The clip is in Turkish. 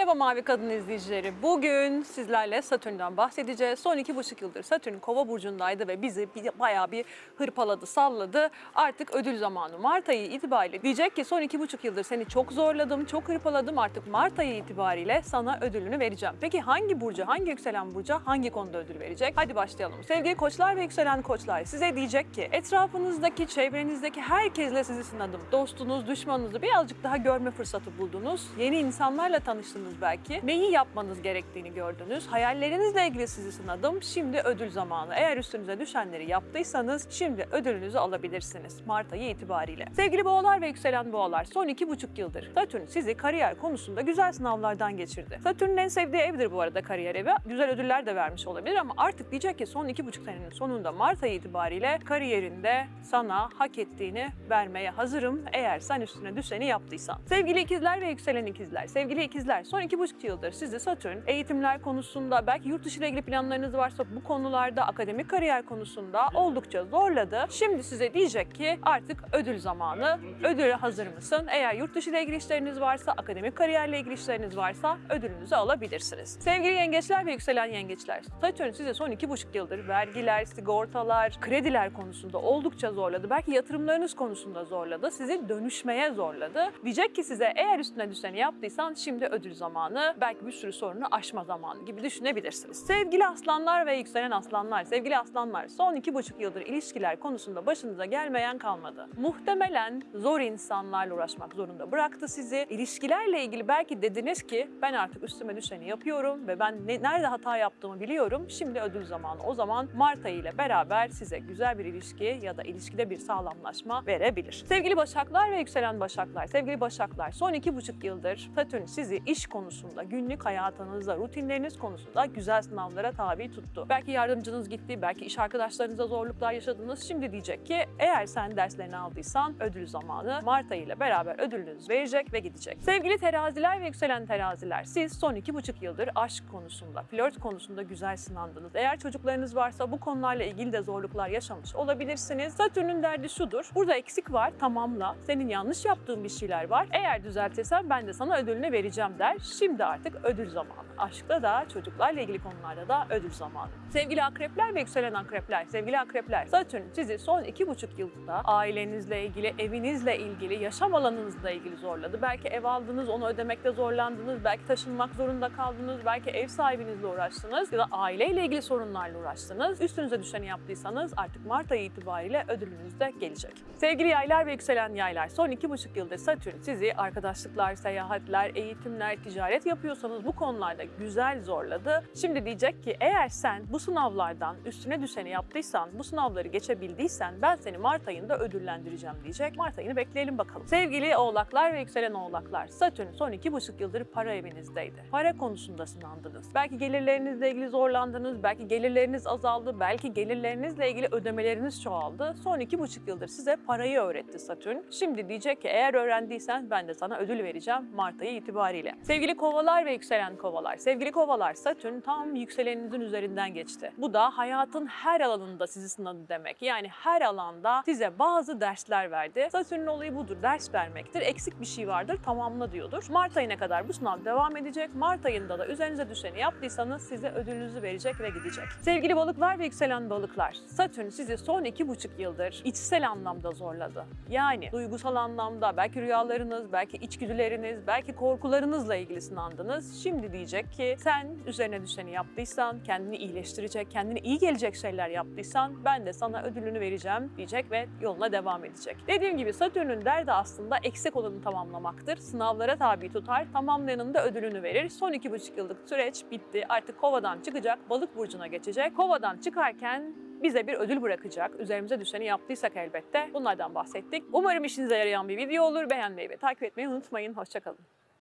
Merhaba Mavi Kadın izleyicileri. Bugün sizlerle Satürn'den bahsedeceğiz. Son iki buçuk yıldır Satürn Kova burcundaydı ve bizi bayağı bir hırpaladı, salladı. Artık ödül zamanı. Mart ayı itibariyle diyecek ki son iki buçuk yıldır seni çok zorladım, çok hırpaladım. Artık Mart ayı itibariyle sana ödülünü vereceğim. Peki hangi burcu, hangi yükselen burca hangi konuda ödül verecek? Hadi başlayalım. Sevgili koçlar ve yükselen koçlar size diyecek ki etrafınızdaki, çevrenizdeki herkesle sizi sınadım. Dostunuz, düşmanınızı birazcık daha görme fırsatı buldunuz. Yeni insanlarla tanıştınız belki. Neyi yapmanız gerektiğini gördünüz. Hayallerinizle ilgili sizi sınadım. Şimdi ödül zamanı. Eğer üstünüze düşenleri yaptıysanız şimdi ödülünüzü alabilirsiniz Mart ayı itibariyle. Sevgili boğalar ve yükselen boğalar son iki buçuk yıldır Satürn sizi kariyer konusunda güzel sınavlardan geçirdi. Satürn'ün en sevdiği evdir bu arada kariyer evi. Güzel ödüller de vermiş olabilir ama artık diyecek ki son iki buçuk senenin sonunda Mart ayı itibariyle kariyerinde sana hak ettiğini vermeye hazırım eğer sen üstüne düşeni yaptıysan. Sevgili ikizler ve yükselen ikizler, sevgili ikizler son iki buçuk yıldır sizi Satürn eğitimler konusunda belki yurt dışı ile ilgili planlarınız varsa bu konularda akademik kariyer konusunda oldukça zorladı. Şimdi size diyecek ki artık ödül zamanı. Ödüle hazır mısın? Eğer yurt dışı ile ilgili işleriniz varsa, akademik kariyerle ilgili işleriniz varsa ödülünüzü alabilirsiniz. Sevgili yengeçler ve yükselen yengeçler, Satürn size son iki buçuk yıldır vergiler, sigortalar, krediler konusunda oldukça zorladı. Belki yatırımlarınız konusunda zorladı. Sizi dönüşmeye zorladı. Diyecek ki size eğer üstüne düşeni yaptıysan şimdi ödül zamanı, belki bir sürü sorunu aşma zamanı gibi düşünebilirsiniz. Sevgili aslanlar ve yükselen aslanlar, sevgili aslanlar son iki buçuk yıldır ilişkiler konusunda başınıza gelmeyen kalmadı. Muhtemelen zor insanlarla uğraşmak zorunda bıraktı sizi. İlişkilerle ilgili belki dediniz ki ben artık üstüme düşeni yapıyorum ve ben ne- nerede hata yaptığımı biliyorum. Şimdi ödül zamanı. O zaman Mart ayı ile beraber size güzel bir ilişki ya da ilişkide bir sağlamlaşma verebilir. Sevgili Başaklar ve yükselen Başaklar, sevgili Başaklar son iki buçuk yıldır Satürn sizi iş konusunda, günlük hayatınızda, rutinleriniz konusunda güzel sınavlara tabi tuttu. Belki yardımcınız gitti, belki iş arkadaşlarınızla zorluklar yaşadınız. Şimdi diyecek ki eğer sen derslerini aldıysan ödül zamanı Mart ayı ile beraber ödülünüz verecek ve gidecek. Sevgili teraziler ve yükselen teraziler, siz son iki buçuk yıldır aşk konusunda, flört konusunda güzel sınandınız. Eğer çocuklarınız varsa bu konularla ilgili de zorluklar yaşamış olabilirsiniz. Satürn'ün derdi şudur, burada eksik var, tamamla. Senin yanlış yaptığın bir şeyler var. Eğer düzeltirsen ben de sana ödülünü vereceğim der. Şimdi artık ödül zamanı. Aşkta da, çocuklarla ilgili konularda da ödül zamanı. Sevgili akrepler ve yükselen akrepler, sevgili akrepler, Satürn sizi son iki buçuk yılda ailenizle ilgili, evinizle ilgili, yaşam alanınızla ilgili zorladı. Belki ev aldınız, onu ödemekte zorlandınız, belki taşınmak zorunda kaldınız, belki ev sahibinizle uğraştınız ya da aileyle ilgili sorunlarla uğraştınız. Üstünüze düşeni yaptıysanız artık Mart ayı itibariyle ödülünüz de gelecek. Sevgili yaylar ve yükselen yaylar, son iki buçuk yıldır Satürn sizi arkadaşlıklar, seyahatler, eğitimler, ticaret yapıyorsanız bu konularda güzel zorladı. Şimdi diyecek ki eğer sen bu sınavlardan üstüne düşeni yaptıysan, bu sınavları geçebildiysen ben seni Mart ayında ödüllendireceğim diyecek. Mart ayını bekleyelim bakalım. Sevgili oğlaklar ve yükselen oğlaklar, Satürn son iki buçuk yıldır para evinizdeydi. Para konusunda sınandınız. Belki gelirlerinizle ilgili zorlandınız, belki gelirleriniz azaldı, belki gelirlerinizle ilgili ödemeleriniz çoğaldı. Son iki buçuk yıldır size parayı öğretti Satürn. Şimdi diyecek ki eğer öğrendiysen ben de sana ödül vereceğim Mart ayı itibariyle. Sevgili kovalar ve yükselen kovalar, sevgili kovalar Satürn tam yükseleninizin üzerinden geçti. Bu da hayatın her alanında sizi sınadı demek. Yani her alanda size bazı dersler verdi. Satürn'ün olayı budur, ders vermektir. Eksik bir şey vardır, tamamla diyordur. Mart ayına kadar bu sınav devam edecek. Mart ayında da üzerinize düşeni yaptıysanız size ödülünüzü verecek ve gidecek. Sevgili balıklar ve yükselen balıklar, Satürn sizi son iki buçuk yıldır içsel anlamda zorladı. Yani duygusal anlamda belki rüyalarınız, belki içgüdüleriniz, belki korkularınızla ilgili sınandınız. Şimdi diyecek ki sen üzerine düşeni yaptıysan, kendini iyileştirecek, kendine iyi gelecek şeyler yaptıysan ben de sana ödülünü vereceğim diyecek ve yoluna devam edecek. Dediğim gibi Satürn'ün derdi aslında eksik olanı tamamlamaktır. Sınavlara tabi tutar, tamamlayanın da ödülünü verir. Son iki buçuk yıllık süreç bitti. Artık kovadan çıkacak, balık burcuna geçecek. Kovadan çıkarken bize bir ödül bırakacak. Üzerimize düşeni yaptıysak elbette. Bunlardan bahsettik. Umarım işinize yarayan bir video olur. Beğenmeyi ve takip etmeyi unutmayın. Hoşçakalın.